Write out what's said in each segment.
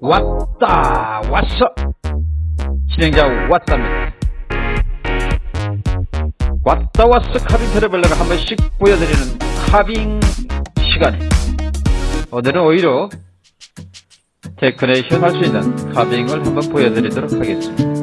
왔다 왔어. 진행자 왔답니다. 왔다 왔어. Carving Traveler가 한 번씩 보여드리는 carving 시간 오늘은 요리에 데코레이션 할 수 있는 carving을 한번 보여드리도록 하겠습니다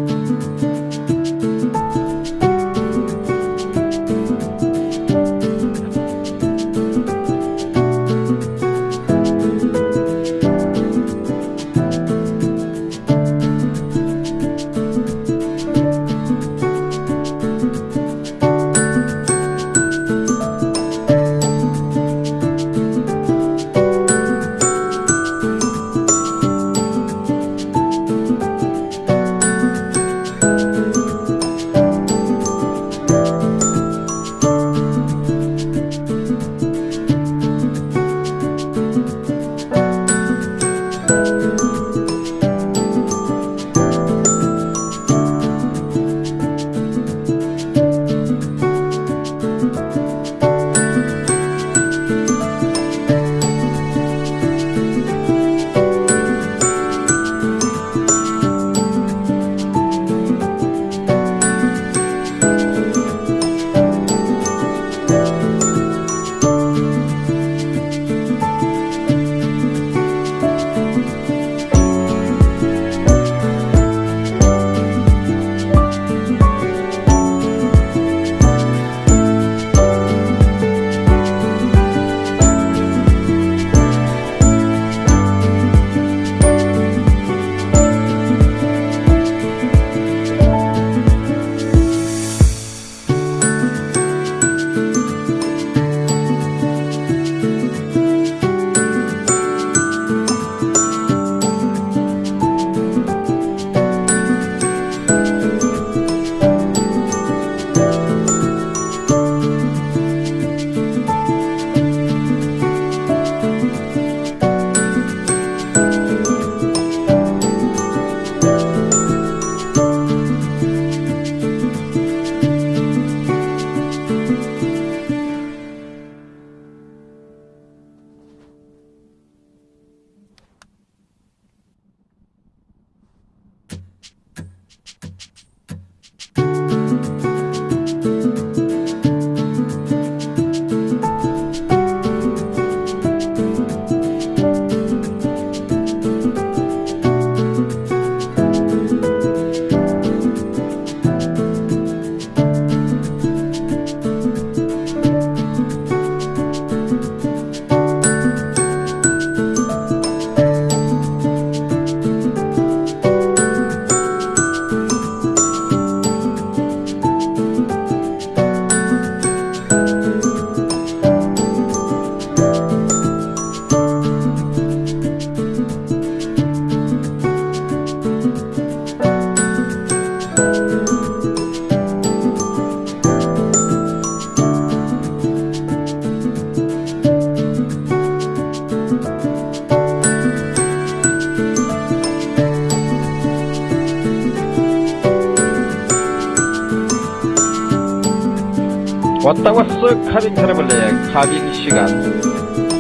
왔다 왔어 카빙 트래블러의 카빙 시간.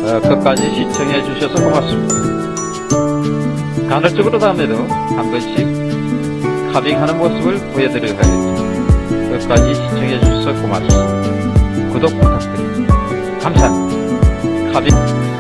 어, 끝까지 시청해 주셔서 고맙습니다. 간헐적으로 다음에도 한 번씩 카빙하는 모습을 보여드리도록 하겠습니다. 끝까지 시청해 주셔서 고맙습니다. 구독 부탁드립니다. 감사합니다. 카빙